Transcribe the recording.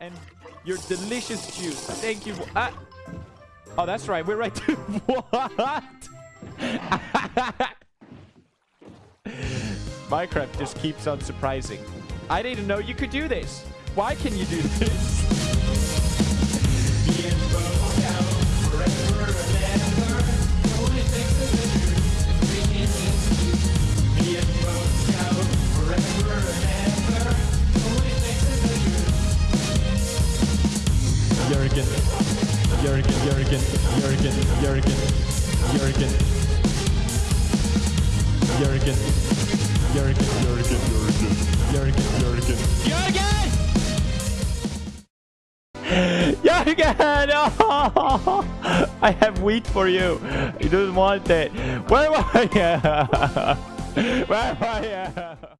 and your delicious juice. Thank you. Ah. Oh, that's right. We're right to what? Minecraft just keeps on surprising. I didn't know you could do this. Why can you do this? Jurgen, Jurgen, Jurgen, Jurgen, Jurgen, Jurgen, Jurgen, Jurgen, Jurgen, Jurgen, Jurgen, Jurgen! Jurgen! Oh, I have wheat for you. You don't want it. Where are you? Where are you?